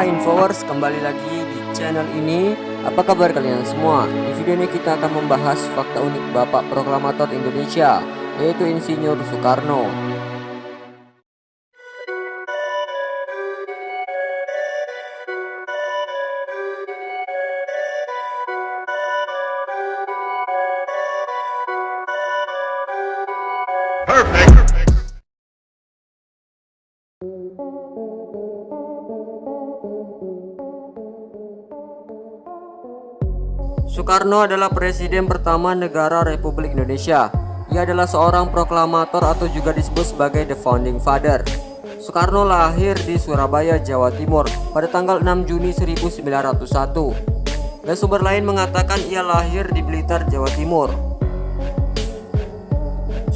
Hai Infowars, kembali lagi di channel ini Apa kabar kalian semua? Di video ini kita akan membahas fakta unik Bapak Proklamator Indonesia Yaitu Insinyur Soekarno Soekarno adalah presiden pertama negara Republik Indonesia. Ia adalah seorang proklamator atau juga disebut sebagai the founding father. Soekarno lahir di Surabaya, Jawa Timur pada tanggal 6 Juni 1901. Dan sumber lain mengatakan ia lahir di Blitar, Jawa Timur.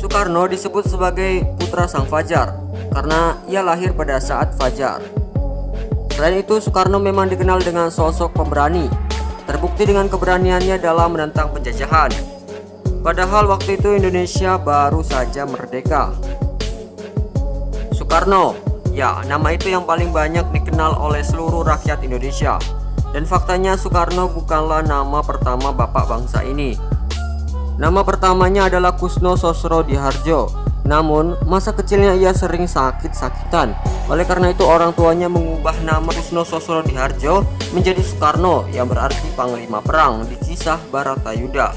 Soekarno disebut sebagai putra sang fajar karena ia lahir pada saat fajar. Selain itu, Soekarno memang dikenal dengan sosok pemberani terbukti dengan keberaniannya dalam menentang penjajahan. Padahal waktu itu Indonesia baru saja merdeka. Soekarno, ya nama itu yang paling banyak dikenal oleh seluruh rakyat Indonesia. Dan faktanya Soekarno bukanlah nama pertama bapak bangsa ini. Nama pertamanya adalah Kusno Sosro Diharjo. Namun, masa kecilnya ia sering sakit-sakitan. Oleh karena itu orang tuanya mengubah nama Kusno Sosro Diharjo menjadi Soekarno yang berarti Panglima Perang di kisah Baratayuda.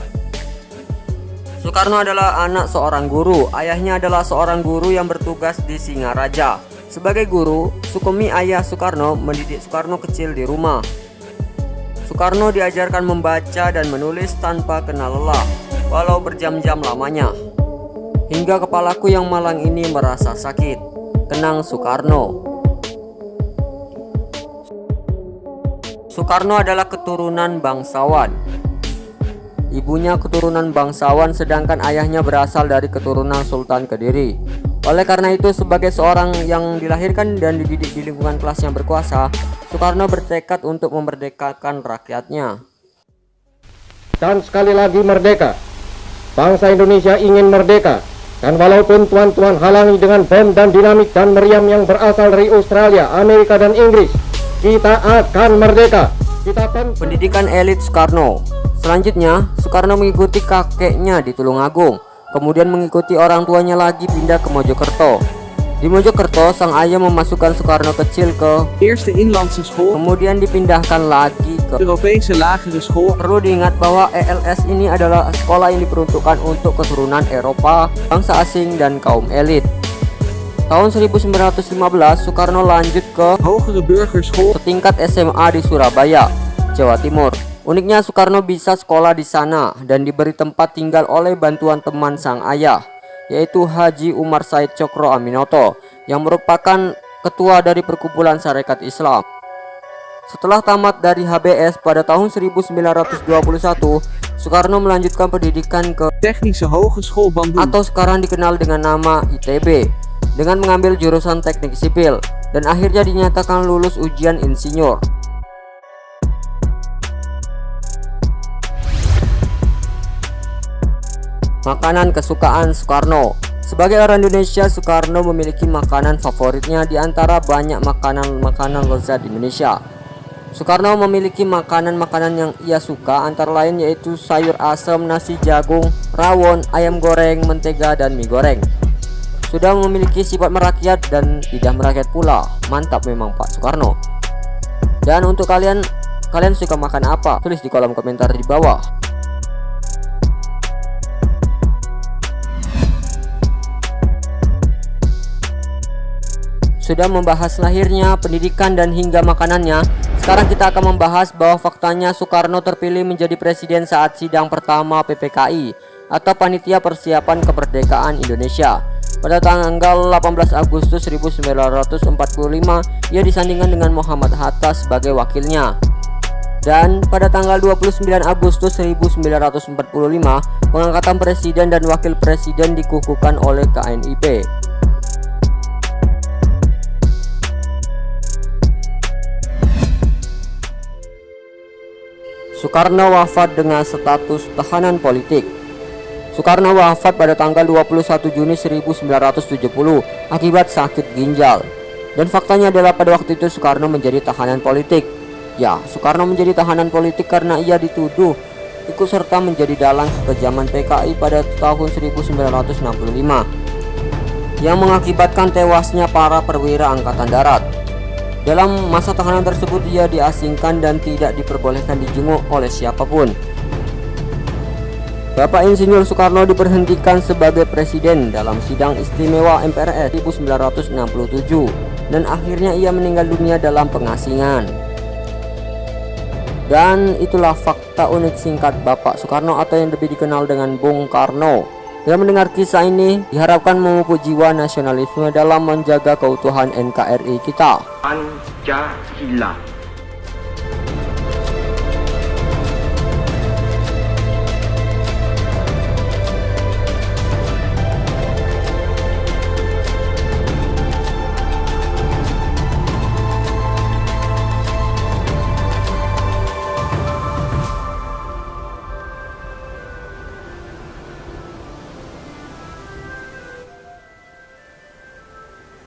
Soekarno adalah anak seorang guru. Ayahnya adalah seorang guru yang bertugas di Singaraja. Sebagai guru, Sukemi ayah Soekarno mendidik Soekarno kecil di rumah. Soekarno diajarkan membaca dan menulis tanpa kenal lelah, walau berjam-jam lamanya. Hingga kepalaku yang malang ini merasa sakit. Kenang Soekarno. Soekarno adalah keturunan bangsawan. Ibunya keturunan bangsawan sedangkan ayahnya berasal dari keturunan Sultan Kediri. Oleh karena itu sebagai seorang yang dilahirkan dan dididik di lingkungan kelas yang berkuasa, Soekarno bertekad untuk memerdekakan rakyatnya. Dan sekali lagi merdeka. Bangsa Indonesia ingin merdeka dan walaupun tuan-tuan halangi dengan bom dan dinamit dan meriam yang berasal dari Australia, Amerika dan Inggris, kita akan merdeka. Kita akan pendidikan elit Soekarno. Selanjutnya, Soekarno mengikuti kakeknya di Tulungagung, kemudian mengikuti orang tuanya lagi pindah ke Mojokerto. Di Mojokerto, sang ayah memasukkan Soekarno kecil ke Eerste Inlandse School, kemudian dipindahkan lagi ke Europese Lagere School, Perlu diingat bahwa ELS ini adalah sekolah yang diperuntukkan untuk keturunan Eropa, bangsa asing, dan kaum elit. Tahun 1915, Soekarno lanjut ke Hogere Burgerschool, setingkat SMA di Surabaya, Jawa Timur. Uniknya Soekarno bisa sekolah di sana dan diberi tempat tinggal oleh bantuan teman sang ayah yaitu Haji Umar Said Cokro Aminoto yang merupakan ketua dari perkumpulan syarikat Islam. Setelah tamat dari HBS pada tahun 1921, Soekarno melanjutkan pendidikan ke Technische Hogeschool Bandung, atau sekarang dikenal dengan nama ITB dengan mengambil jurusan teknik sipil dan akhirnya dinyatakan lulus ujian insinyur. Makanan kesukaan Soekarno Sebagai orang Indonesia, Soekarno memiliki makanan favoritnya di antara banyak makanan-makanan lezat di Indonesia. Soekarno memiliki makanan-makanan yang ia suka antara lain yaitu sayur asam, nasi jagung, rawon, ayam goreng, mentega, dan mie goreng. Sudah memiliki sifat merakyat dan tidak merakyat pula. Mantap memang Pak Soekarno. Dan untuk kalian, kalian suka makan apa? Tulis di kolom komentar di bawah. Sudah membahas lahirnya, pendidikan dan hingga makanannya. Sekarang kita akan membahas bahwa faktanya Soekarno terpilih menjadi presiden saat sidang pertama PPKI Atau Panitia Persiapan Kemerdekaan Indonesia. Pada tanggal 18 Agustus 1945 Ia disandingkan dengan Muhammad Hatta sebagai wakilnya. Dan pada tanggal 29 Agustus 1945 pengangkatan presiden dan wakil presiden dikukuhkan oleh KNIP Soekarno wafat dengan status tahanan politik. Soekarno wafat pada tanggal 21 Juni 1970 akibat sakit ginjal. Dan faktanya adalah pada waktu itu Soekarno menjadi tahanan politik. Ya, Soekarno menjadi tahanan politik karena ia dituduh ikut serta menjadi dalang kekejaman PKI pada tahun 1965 yang mengakibatkan tewasnya para perwira angkatan darat. Dalam masa tahanan tersebut ia diasingkan dan tidak diperbolehkan dijenguk oleh siapa pun. Bapak Insinyur Soekarno diberhentikan sebagai presiden dalam sidang istimewa MPRS 1967 dan akhirnya ia meninggal dunia dalam pengasingan. Dan itulah fakta unik singkat Bapak Soekarno atau yang lebih dikenal dengan Bung Karno. Dengan mendengar kisah ini diharapkan memupuk jiwa nasionalisme dalam menjaga keutuhan NKRI kita. Pancasila